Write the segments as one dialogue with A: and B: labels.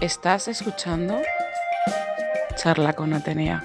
A: Estás escuchando Charla con Atenea.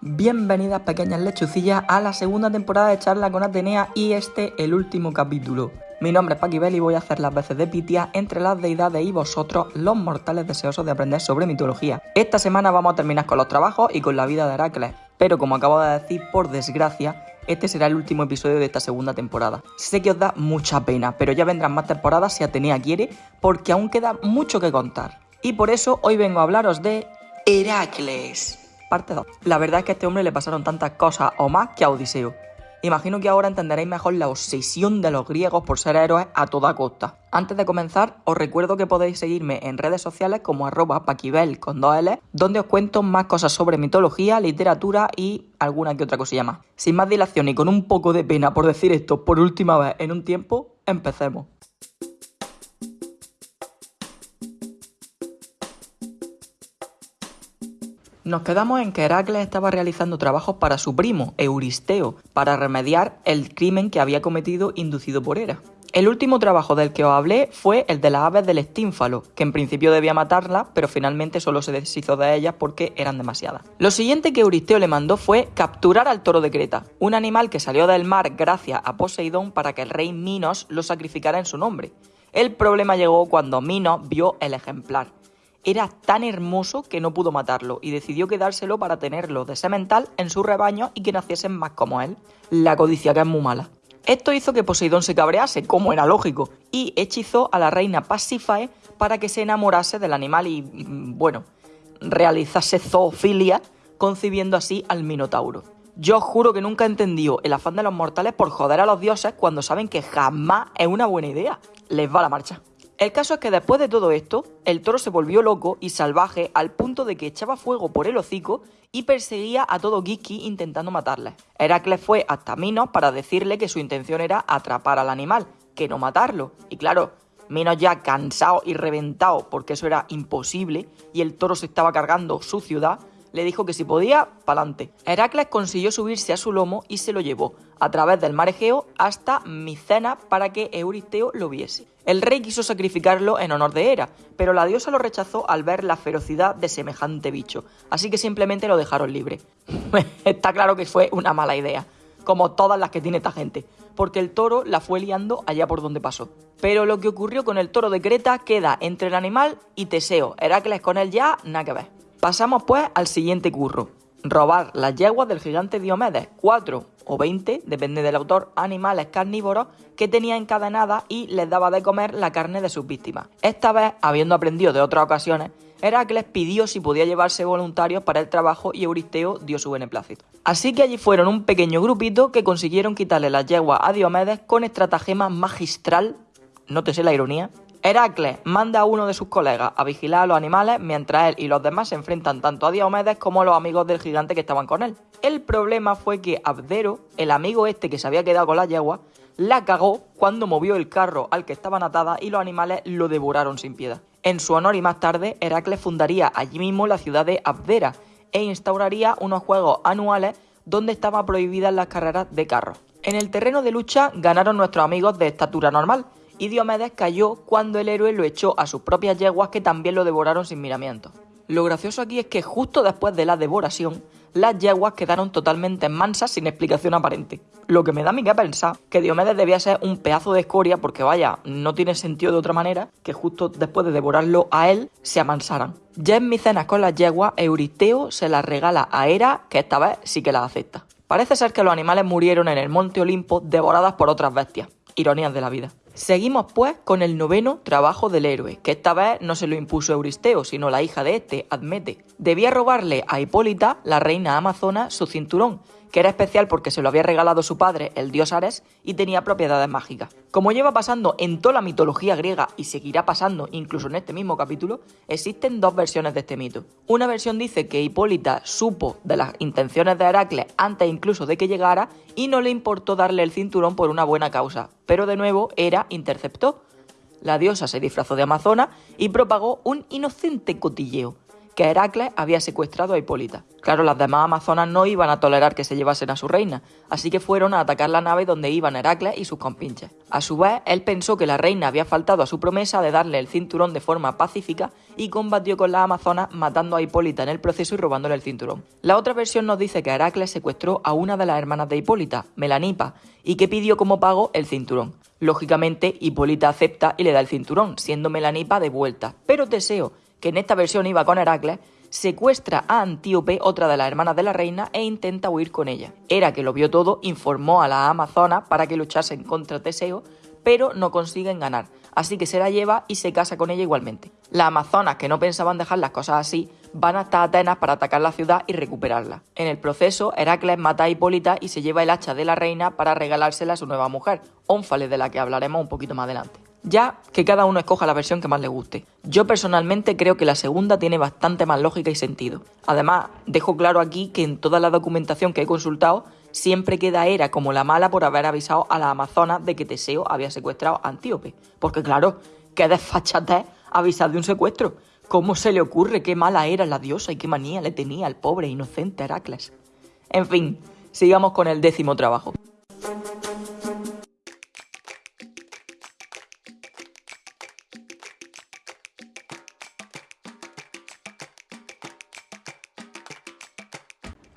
B: Bienvenidas pequeñas lechucillas a la segunda temporada de Charla con Atenea y este el último capítulo. Mi nombre es Paquibel y voy a hacer las veces de Pitia entre las deidades y vosotros, los mortales deseosos de aprender sobre mitología. Esta semana vamos a terminar con los trabajos y con la vida de Heracles, pero como acabo de decir, por desgracia, este será el último episodio de esta segunda temporada. Sé que os da mucha pena, pero ya vendrán más temporadas si Atenea quiere, porque aún queda mucho que contar. Y por eso hoy vengo a hablaros de Heracles. Parte 2. La verdad es que a este hombre le pasaron tantas cosas o más que a Odiseo. Imagino que ahora entenderéis mejor la obsesión de los griegos por ser héroes a toda costa. Antes de comenzar, os recuerdo que podéis seguirme en redes sociales como arroba paquibel con dos L, donde os cuento más cosas sobre mitología, literatura y alguna que otra cosilla más. Sin más dilación y con un poco de pena por decir esto por última vez en un tiempo, empecemos. Nos quedamos en que Heracles estaba realizando trabajos para su primo, Euristeo, para remediar el crimen que había cometido inducido por Hera. El último trabajo del que os hablé fue el de las aves del estínfalo, que en principio debía matarlas, pero finalmente solo se deshizo de ellas porque eran demasiadas. Lo siguiente que Euristeo le mandó fue capturar al toro de Creta, un animal que salió del mar gracias a Poseidón para que el rey Minos lo sacrificara en su nombre. El problema llegó cuando Minos vio el ejemplar era tan hermoso que no pudo matarlo y decidió quedárselo para tenerlo de semental en su rebaño y que naciesen más como él. La codicia que es muy mala. Esto hizo que Poseidón se cabrease, como era lógico, y hechizó a la reina Pasífae para que se enamorase del animal y, mm, bueno, realizase zoofilia, concibiendo así al Minotauro. Yo juro que nunca he entendido el afán de los mortales por joder a los dioses cuando saben que jamás es una buena idea. Les va la marcha. El caso es que después de todo esto, el toro se volvió loco y salvaje al punto de que echaba fuego por el hocico y perseguía a todo Giki intentando matarle. Heracles fue hasta Minos para decirle que su intención era atrapar al animal, que no matarlo. Y claro, Minos ya cansado y reventado porque eso era imposible y el toro se estaba cargando su ciudad, le dijo que si podía, pa'lante. Heracles consiguió subirse a su lomo y se lo llevó a través del mar Egeo hasta Micena para que Euristeo lo viese. El rey quiso sacrificarlo en honor de Hera, pero la diosa lo rechazó al ver la ferocidad de semejante bicho, así que simplemente lo dejaron libre. Está claro que fue una mala idea, como todas las que tiene esta gente, porque el toro la fue liando allá por donde pasó. Pero lo que ocurrió con el toro de Creta queda entre el animal y Teseo, Heracles con él ya, nada que ver. Pasamos pues al siguiente curro. Robar las yeguas del gigante Diomedes, 4 o 20, depende del autor, animales carnívoros que tenía encadenadas y les daba de comer la carne de sus víctimas. Esta vez, habiendo aprendido de otras ocasiones, Heracles pidió si podía llevarse voluntarios para el trabajo y Euristeo dio su beneplácito. Así que allí fueron un pequeño grupito que consiguieron quitarle las yeguas a Diomedes con estratagema magistral, nótese la ironía, Heracles manda a uno de sus colegas a vigilar a los animales mientras él y los demás se enfrentan tanto a Diomedes como a los amigos del gigante que estaban con él. El problema fue que Abdero, el amigo este que se había quedado con la yegua, la cagó cuando movió el carro al que estaban atadas y los animales lo devoraron sin piedad. En su honor y más tarde, Heracles fundaría allí mismo la ciudad de Abdera e instauraría unos juegos anuales donde estaban prohibidas las carreras de carros. En el terreno de lucha ganaron nuestros amigos de estatura normal, y Diomedes cayó cuando el héroe lo echó a sus propias yeguas que también lo devoraron sin miramiento. Lo gracioso aquí es que justo después de la devoración, las yeguas quedaron totalmente mansas sin explicación aparente. Lo que me da a mí que pensar que Diomedes debía ser un pedazo de escoria porque vaya, no tiene sentido de otra manera que justo después de devorarlo a él se amansaran. Ya en Micenas con las yeguas, Euristeo se las regala a Hera, que esta vez sí que las acepta. Parece ser que los animales murieron en el monte Olimpo devoradas por otras bestias. Ironías de la vida. Seguimos pues con el noveno trabajo del héroe, que esta vez no se lo impuso Euristeo, sino la hija de este, Admete. Debía robarle a Hipólita, la reina amazona, su cinturón, que era especial porque se lo había regalado su padre, el dios Ares, y tenía propiedades mágicas. Como lleva pasando en toda la mitología griega y seguirá pasando incluso en este mismo capítulo, existen dos versiones de este mito. Una versión dice que Hipólita supo de las intenciones de Heracles antes incluso de que llegara y no le importó darle el cinturón por una buena causa, pero de nuevo Hera interceptó. La diosa se disfrazó de amazona y propagó un inocente cotilleo, que Heracles había secuestrado a Hipólita. Claro, las demás amazonas no iban a tolerar que se llevasen a su reina, así que fueron a atacar la nave donde iban Heracles y sus compinches. A su vez, él pensó que la reina había faltado a su promesa de darle el cinturón de forma pacífica y combatió con las amazonas matando a Hipólita en el proceso y robándole el cinturón. La otra versión nos dice que Heracles secuestró a una de las hermanas de Hipólita, Melanipa, y que pidió como pago el cinturón. Lógicamente, Hipólita acepta y le da el cinturón, siendo Melanipa de vuelta. Pero Teseo, que en esta versión iba con Heracles, secuestra a Antíope, otra de las hermanas de la reina, e intenta huir con ella. Era que lo vio todo, informó a las amazonas para que luchasen contra Teseo, pero no consiguen ganar, así que se la lleva y se casa con ella igualmente. Las amazonas, que no pensaban dejar las cosas así, van hasta Atenas para atacar la ciudad y recuperarla. En el proceso, Heracles mata a Hipólita y se lleva el hacha de la reina para regalársela a su nueva mujer, Ónfale, de la que hablaremos un poquito más adelante. Ya que cada uno escoja la versión que más le guste. Yo personalmente creo que la segunda tiene bastante más lógica y sentido. Además, dejo claro aquí que en toda la documentación que he consultado siempre queda Hera como la mala por haber avisado a la Amazonas de que Teseo había secuestrado a Antíope. Porque claro, qué desfachatez avisar de un secuestro. ¿Cómo se le ocurre qué mala era la diosa y qué manía le tenía al pobre e inocente Heracles? En fin, sigamos con el décimo trabajo.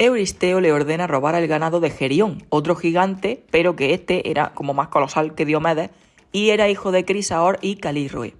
B: Euristeo le ordena robar el ganado de Gerión, otro gigante, pero que este era como más colosal que Diomedes y era hijo de Crisaor y Calirroe.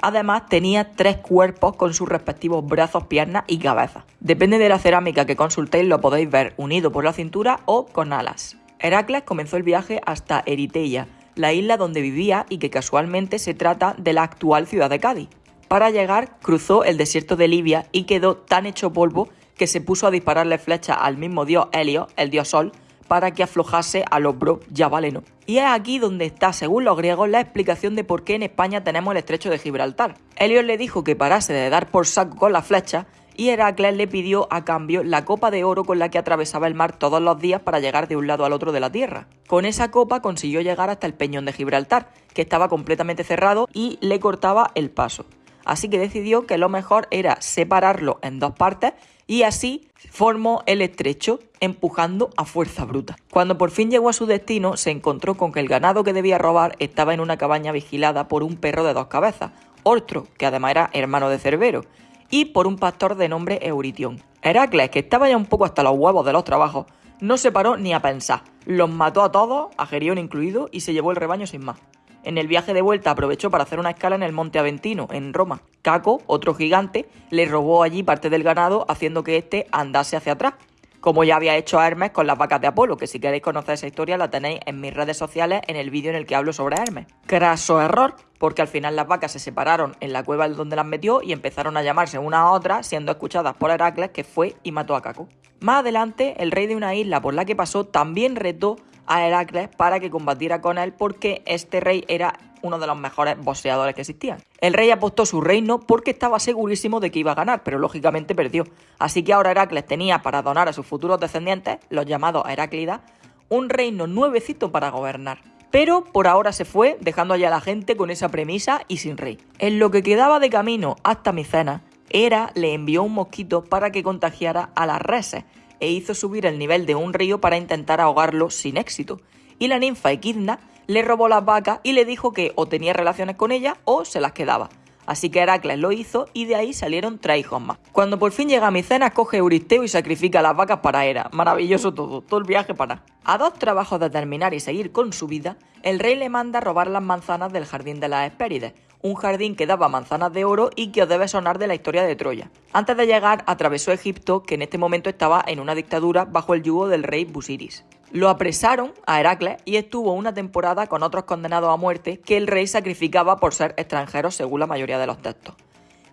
B: Además, tenía tres cuerpos con sus respectivos brazos, piernas y cabeza. Depende de la cerámica que consultéis, lo podéis ver unido por la cintura o con alas. Heracles comenzó el viaje hasta Eriteia, la isla donde vivía y que casualmente se trata de la actual ciudad de Cádiz. Para llegar, cruzó el desierto de Libia y quedó tan hecho polvo que se puso a dispararle flechas al mismo dios Helio, el dios Sol, para que aflojase al hombro Yabaleno. Y es aquí donde está, según los griegos, la explicación de por qué en España tenemos el estrecho de Gibraltar. Helios le dijo que parase de dar por saco con la flecha y Heracles le pidió a cambio la copa de oro con la que atravesaba el mar todos los días para llegar de un lado al otro de la tierra. Con esa copa consiguió llegar hasta el peñón de Gibraltar, que estaba completamente cerrado y le cortaba el paso. Así que decidió que lo mejor era separarlo en dos partes y así formó el estrecho, empujando a fuerza bruta. Cuando por fin llegó a su destino, se encontró con que el ganado que debía robar estaba en una cabaña vigilada por un perro de dos cabezas, Ortro, que además era hermano de Cerbero, y por un pastor de nombre Euritión. Heracles, que estaba ya un poco hasta los huevos de los trabajos, no se paró ni a pensar. Los mató a todos, a Gerión incluido, y se llevó el rebaño sin más. En el viaje de vuelta aprovechó para hacer una escala en el Monte Aventino, en Roma. Caco, otro gigante, le robó allí parte del ganado, haciendo que éste andase hacia atrás, como ya había hecho Hermes con las vacas de Apolo, que si queréis conocer esa historia la tenéis en mis redes sociales en el vídeo en el que hablo sobre Hermes. Craso error, porque al final las vacas se separaron en la cueva donde las metió y empezaron a llamarse una a otra, siendo escuchadas por Heracles, que fue y mató a Caco. Más adelante, el rey de una isla por la que pasó también retó a Heracles para que combatiera con él porque este rey era uno de los mejores boxeadores que existían. El rey apostó su reino porque estaba segurísimo de que iba a ganar, pero lógicamente perdió. Así que ahora Heracles tenía para donar a sus futuros descendientes, los llamados Heráclidas, un reino nuevecito para gobernar. Pero por ahora se fue, dejando allá a la gente con esa premisa y sin rey. En lo que quedaba de camino hasta Micena, Hera le envió un mosquito para que contagiara a las reses, e hizo subir el nivel de un río para intentar ahogarlo sin éxito. Y la ninfa Equidna le robó las vacas y le dijo que o tenía relaciones con ella o se las quedaba. Así que Heracles lo hizo y de ahí salieron tres hijos más. Cuando por fin llega a Micenas, coge Euristeo y sacrifica las vacas para Hera. Maravilloso todo, todo el viaje para. A dos trabajos de terminar y seguir con su vida, el rey le manda robar las manzanas del jardín de las Hespérides, un jardín que daba manzanas de oro y que os debe sonar de la historia de Troya. Antes de llegar, atravesó Egipto, que en este momento estaba en una dictadura bajo el yugo del rey Busiris. Lo apresaron a Heracles y estuvo una temporada con otros condenados a muerte que el rey sacrificaba por ser extranjeros según la mayoría de los textos.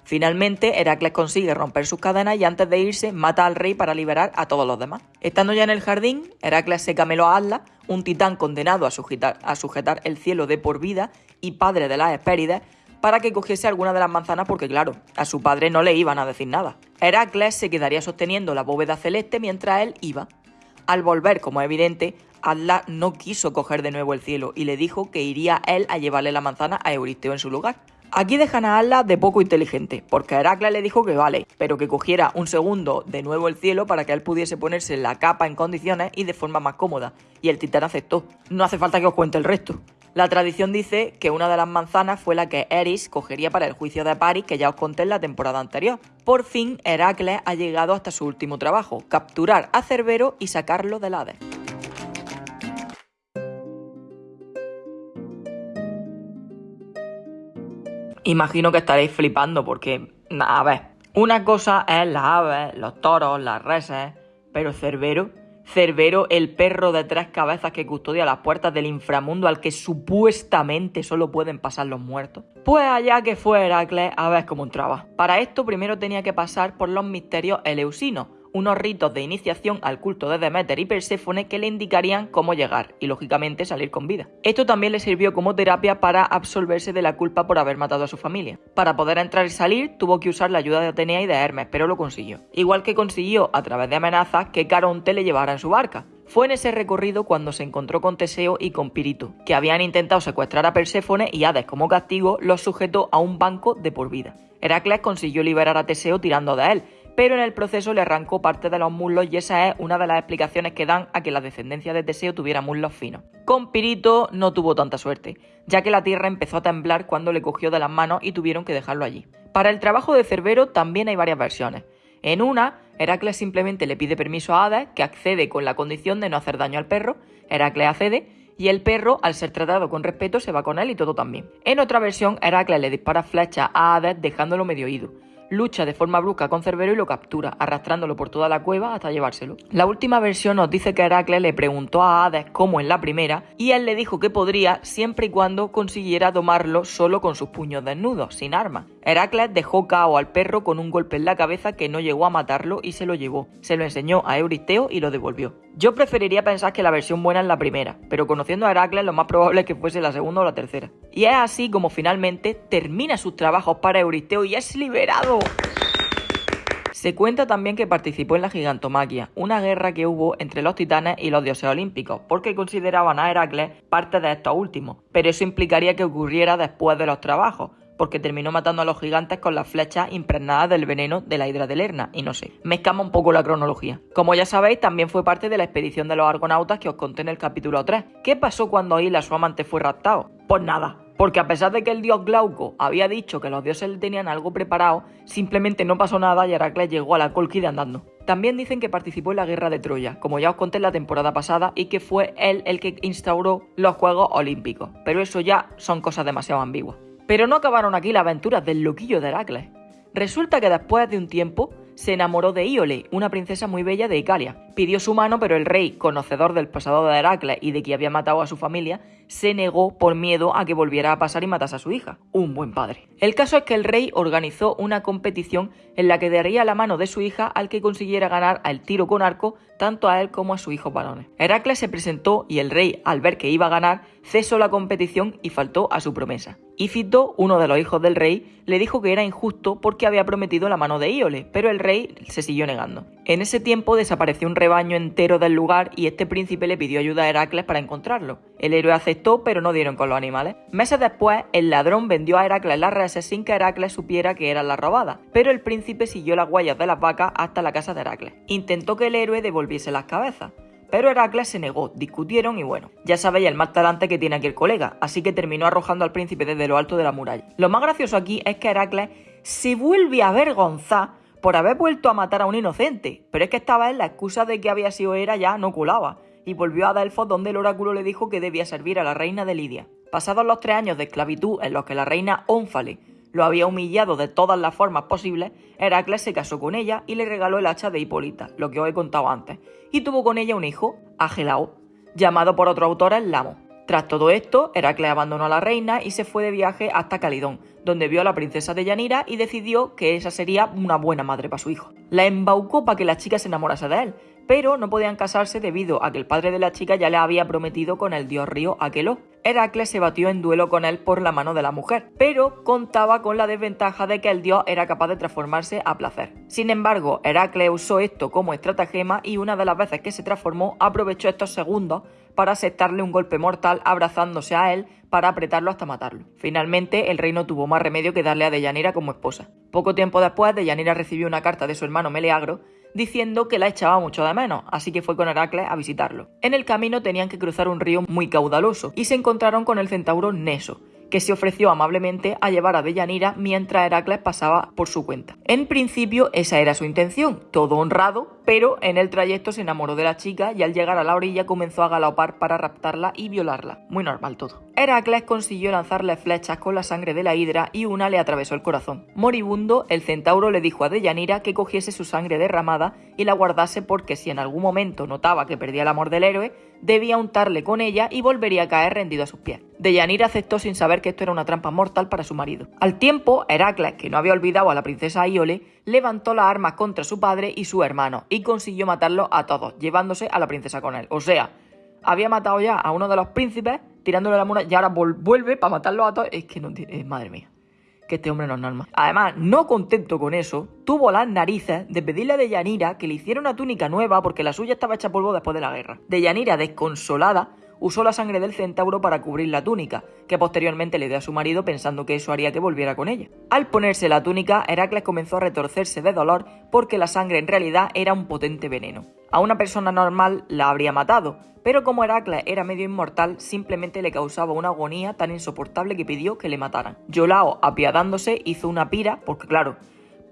B: Finalmente, Heracles consigue romper sus cadenas y antes de irse mata al rey para liberar a todos los demás. Estando ya en el jardín, Heracles se cameló a Atlas, un titán condenado a sujetar, el cielo de por vida y padre de las Hespérides, para que cogiese alguna de las manzanas porque claro, a su padre no le iban a decir nada. Heracles se quedaría sosteniendo la bóveda celeste mientras él iba. Al volver, como es evidente, Atlas no quiso coger de nuevo el cielo y le dijo que iría él a llevarle la manzana a Euristeo en su lugar. Aquí dejan a Atlas de poco inteligente, porque Heracles le dijo que vale, pero que cogiera un segundo de nuevo el cielo para que él pudiese ponerse la capa en condiciones y de forma más cómoda, y el titán aceptó. No hace falta que os cuente el resto. La tradición dice que una de las manzanas fue la que Eris cogería para el juicio de Paris que ya os conté en la temporada anterior. Por fin, Heracles ha llegado hasta su último trabajo, capturar a Cerbero y sacarlo del Hades. Imagino que estaréis flipando porque, a ver, una cosa es las aves, los toros, las reses, pero Cerbero Cerbero, el perro de tres cabezas que custodia las puertas del inframundo al que supuestamente solo pueden pasar los muertos. Pues allá que fue Heracles a ver cómo entraba. Para esto primero tenía que pasar por los misterios eleusinos, unos ritos de iniciación al culto de Demeter y Perséfone que le indicarían cómo llegar y lógicamente salir con vida. Esto también le sirvió como terapia para absolverse de la culpa por haber matado a su familia. Para poder entrar y salir tuvo que usar la ayuda de Atenea y de Hermes, pero lo consiguió. Igual que consiguió a través de amenazas que Caronte le llevara en su barca. Fue en ese recorrido cuando se encontró con Teseo y con Pirito, que habían intentado secuestrar a Perséfone y Hades como castigo los sujetó a un banco de por vida. Heracles consiguió liberar a Teseo tirando de él, pero en el proceso le arrancó parte de los muslos y esa es una de las explicaciones que dan a que la descendencia de Teseo tuviera muslos finos. Con Pirito no tuvo tanta suerte, ya que la tierra empezó a temblar cuando le cogió de las manos y tuvieron que dejarlo allí. Para el trabajo de Cerbero también hay varias versiones. En una, Heracles simplemente le pide permiso a Hades, que accede con la condición de no hacer daño al perro, Heracles accede, y el perro, al ser tratado con respeto, se va con él y todo también. En otra versión, Heracles le dispara flechas a Hades dejándolo medio oído lucha de forma brusca con Cerbero y lo captura, arrastrándolo por toda la cueva hasta llevárselo. La última versión nos dice que Heracles le preguntó a Hades como en la primera, y él le dijo que podría siempre y cuando consiguiera domarlo solo con sus puños desnudos, sin armas. Heracles dejó cao al perro con un golpe en la cabeza que no llegó a matarlo y se lo llevó. Se lo enseñó a Euristeo y lo devolvió. Yo preferiría pensar que la versión buena es la primera, pero conociendo a Heracles lo más probable es que fuese la segunda o la tercera. Y es así como finalmente termina sus trabajos para Euristeo y es liberado. Se cuenta también que participó en la gigantomaquia, una guerra que hubo entre los titanes y los dioses olímpicos, porque consideraban a Heracles parte de estos últimos, pero eso implicaría que ocurriera después de los trabajos, porque terminó matando a los gigantes con las flechas impregnadas del veneno de la hidra de Lerna, y no sé, me un poco la cronología. Como ya sabéis, también fue parte de la expedición de los argonautas que os conté en el capítulo 3. ¿Qué pasó cuando Aila, su amante, fue raptado? Pues nada, porque a pesar de que el dios Glauco había dicho que los dioses le tenían algo preparado, simplemente no pasó nada y Heracles llegó a la Colquide andando. También dicen que participó en la guerra de Troya, como ya os conté en la temporada pasada, y que fue él el que instauró los Juegos Olímpicos. Pero eso ya son cosas demasiado ambiguas. Pero no acabaron aquí las aventuras del loquillo de Heracles. Resulta que después de un tiempo se enamoró de Iole, una princesa muy bella de Icalia. Pidió su mano, pero el rey, conocedor del pasado de Heracles y de que había matado a su familia, se negó por miedo a que volviera a pasar y matase a su hija. Un buen padre. El caso es que el rey organizó una competición en la que daría la mano de su hija al que consiguiera ganar al tiro con arco tanto a él como a su hijo varones. Heracles se presentó y el rey, al ver que iba a ganar, cesó la competición y faltó a su promesa. Ífito, uno de los hijos del rey, le dijo que era injusto porque había prometido la mano de Íole, pero el rey se siguió negando. En ese tiempo desapareció un rebaño entero del lugar y este príncipe le pidió ayuda a Heracles para encontrarlo. El héroe aceptó, pero no dieron con los animales. Meses después, el ladrón vendió a Heracles las reses sin que Heracles supiera que eran las robadas, pero el príncipe siguió las huellas de las vacas hasta la casa de Heracles. Intentó que el héroe devolviese las cabezas, pero Heracles se negó, discutieron y bueno, ya sabéis el más talante que tiene aquí el colega, así que terminó arrojando al príncipe desde lo alto de la muralla. Lo más gracioso aquí es que Heracles se vuelve a avergonzar por haber vuelto a matar a un inocente, pero es que esta vez la excusa de que había sido Hera ya no culaba, y volvió a Delfos donde el oráculo le dijo que debía servir a la reina de Lidia. Pasados los tres años de esclavitud en los que la reina Ónfale lo había humillado de todas las formas posibles, Heracles se casó con ella y le regaló el hacha de Hipólita, lo que os he contado antes, y tuvo con ella un hijo, Agelao, llamado por otro autor el Lamo. Tras todo esto, Heracles abandonó a la reina y se fue de viaje hasta Calidón, donde vio a la princesa de Yanira y decidió que esa sería una buena madre para su hijo. La embaucó para que la chica se enamorase de él, pero no podían casarse debido a que el padre de la chica ya le había prometido con el dios río Aqueló. Heracles se batió en duelo con él por la mano de la mujer, pero contaba con la desventaja de que el dios era capaz de transformarse a placer. Sin embargo, Heracles usó esto como estratagema y una de las veces que se transformó aprovechó estos segundos para aceptarle un golpe mortal abrazándose a él para apretarlo hasta matarlo. Finalmente, el rey no tuvo más remedio que darle a Deyanira como esposa. Poco tiempo después, Deyanira recibió una carta de su hermano Meleagro diciendo que la echaba mucho de menos, así que fue con Heracles a visitarlo. En el camino tenían que cruzar un río muy caudaloso y se encontraron con el centauro Neso, que se ofreció amablemente a llevar a Deyanira mientras Heracles pasaba por su cuenta. En principio esa era su intención, todo honrado, pero en el trayecto se enamoró de la chica y al llegar a la orilla comenzó a galopar para raptarla y violarla. Muy normal todo. Heracles consiguió lanzarle flechas con la sangre de la hidra y una le atravesó el corazón. Moribundo, el centauro le dijo a Deyanira que cogiese su sangre derramada y la guardase porque si en algún momento notaba que perdía el amor del héroe, debía untarle con ella y volvería a caer rendido a sus pies. Deyanira aceptó sin saber que esto era una trampa mortal para su marido. Al tiempo, Heracles, que no había olvidado a la princesa Iole, levantó las armas contra su padre y su hermano y consiguió matarlos a todos, llevándose a la princesa con él. O sea, había matado ya a uno de los príncipes, tirándole la muralla y ahora vuelve para matarlos a todos. Es que no tiene... madre mía que este hombre no es normal. Además, no contento con eso, tuvo las narices de pedirle a Deyanira que le hiciera una túnica nueva porque la suya estaba hecha polvo después de la guerra. Deyanira, desconsolada, usó la sangre del centauro para cubrir la túnica, que posteriormente le dio a su marido pensando que eso haría que volviera con ella. Al ponerse la túnica, Heracles comenzó a retorcerse de dolor porque la sangre en realidad era un potente veneno. A una persona normal la habría matado, pero como Heracles era medio inmortal, simplemente le causaba una agonía tan insoportable que pidió que le mataran. Yolao, apiadándose, hizo una pira, porque claro,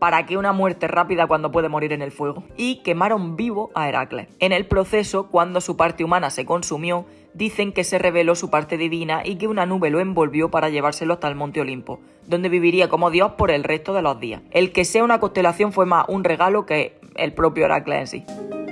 B: ¿Para qué una muerte rápida cuando puede morir en el fuego? Y quemaron vivo a Heracles. En el proceso, cuando su parte humana se consumió, dicen que se reveló su parte divina y que una nube lo envolvió para llevárselo hasta el monte Olimpo, donde viviría como Dios por el resto de los días. El que sea una constelación fue más un regalo que el propio Heracles en sí.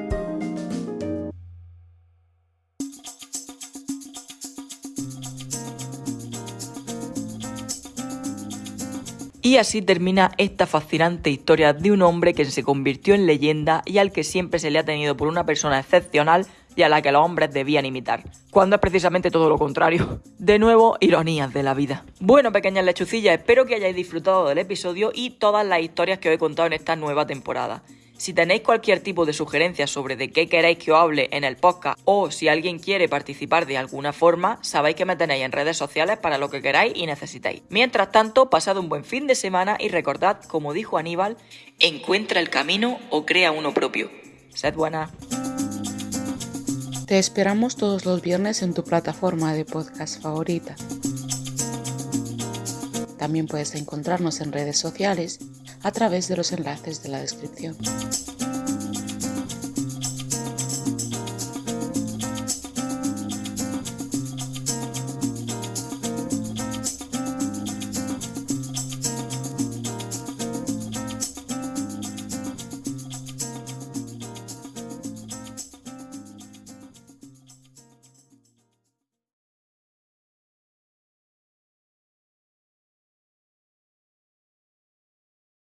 B: Y así termina esta fascinante historia de un hombre que se convirtió en leyenda y al que siempre se le ha tenido por una persona excepcional y a la que los hombres debían imitar, cuando es precisamente todo lo contrario. De nuevo, ironías de la vida. Bueno, pequeñas lechucillas, espero que hayáis disfrutado del episodio y todas las historias que os he contado en esta nueva temporada. Si tenéis cualquier tipo de sugerencia sobre de qué queréis que os hable en el podcast o si alguien quiere participar de alguna forma, sabéis que me tenéis en redes sociales para lo que queráis y necesitéis. Mientras tanto, pasad un buen fin de semana y recordad, como dijo Aníbal, encuentra el camino o crea uno propio. Sed buena.
A: Te esperamos todos los viernes en tu plataforma de podcast favorita. También puedes encontrarnos en redes sociales a través de los enlaces de la descripción.